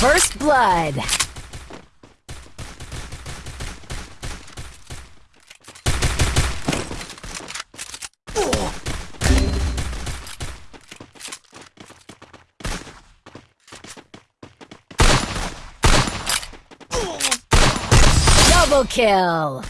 First blood. Double kill.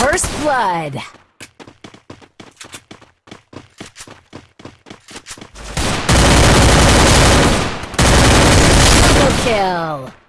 First blood. Double kill.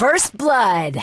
First blood.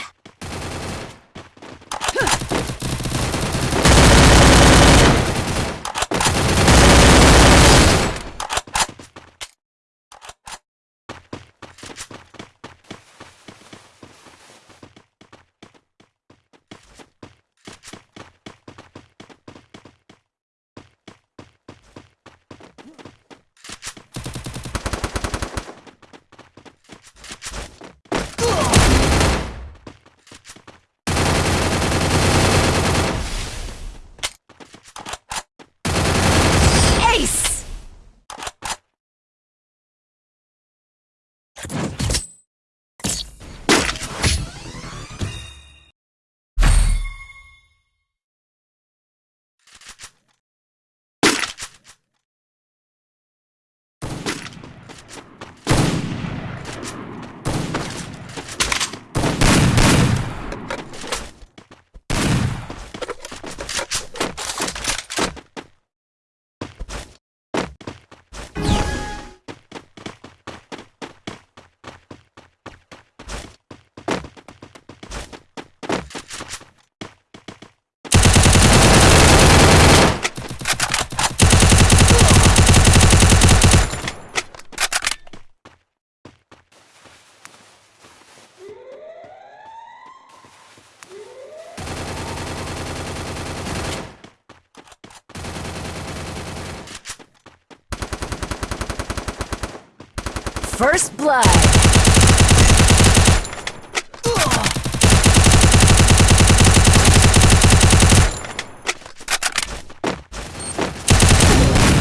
First blood.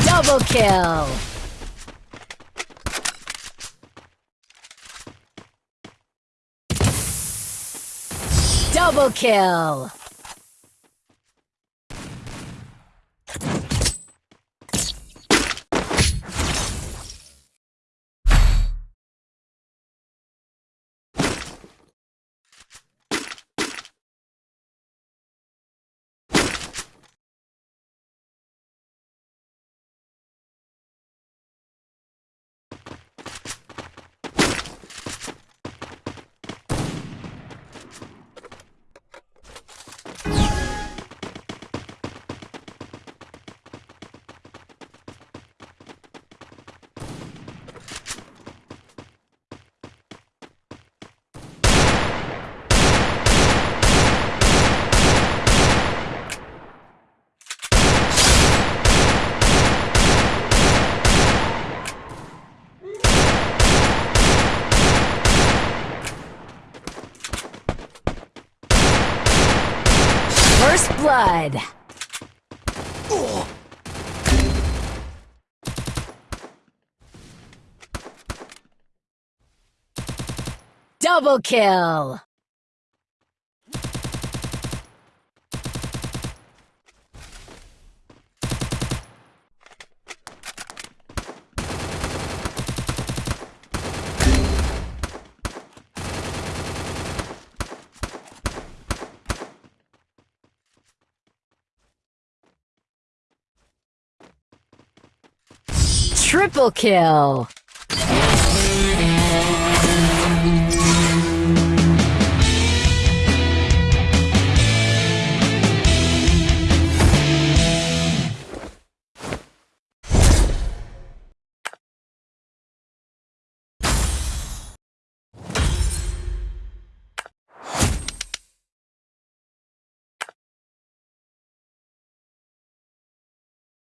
Double kill. Double kill. Blood. Double kill. Triple kill.